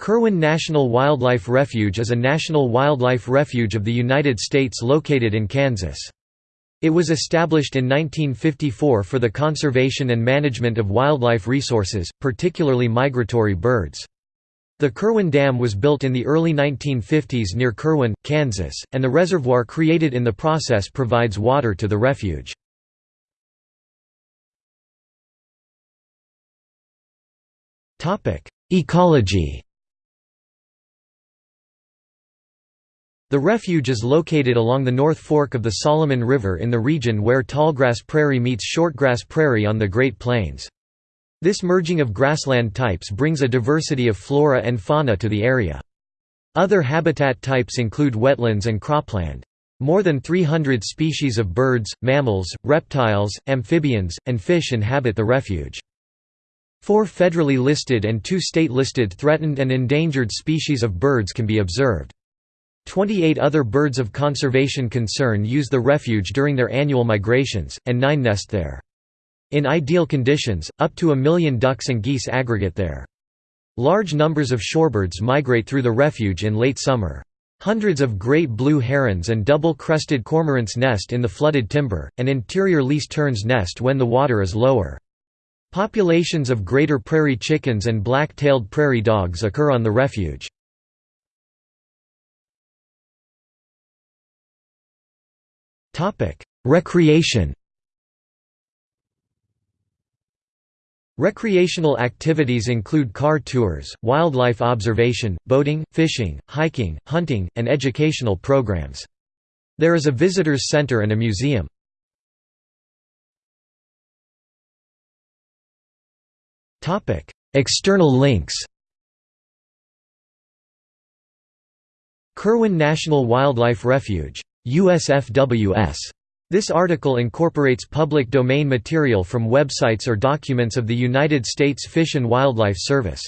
Kirwin National Wildlife Refuge is a national wildlife refuge of the United States located in Kansas. It was established in 1954 for the conservation and management of wildlife resources, particularly migratory birds. The Kirwin Dam was built in the early 1950s near Kirwin, Kansas, and the reservoir created in the process provides water to the refuge. Ecology The refuge is located along the North Fork of the Solomon River in the region where tallgrass prairie meets shortgrass prairie on the Great Plains. This merging of grassland types brings a diversity of flora and fauna to the area. Other habitat types include wetlands and cropland. More than 300 species of birds, mammals, reptiles, amphibians, and fish inhabit the refuge. Four federally listed and two state-listed threatened and endangered species of birds can be observed. 28 other birds of conservation concern use the refuge during their annual migrations, and nine nest there. In ideal conditions, up to a million ducks and geese aggregate there. Large numbers of shorebirds migrate through the refuge in late summer. Hundreds of great blue herons and double-crested cormorants nest in the flooded timber, and interior least terns nest when the water is lower. Populations of greater prairie chickens and black-tailed prairie dogs occur on the refuge. Recreation Recreational activities include car tours, wildlife observation, boating, fishing, hiking, hunting, and educational programs. There is a visitors center and a museum. External links Kirwin National Wildlife Refuge USFWS. This article incorporates public domain material from websites or documents of the United States Fish and Wildlife Service.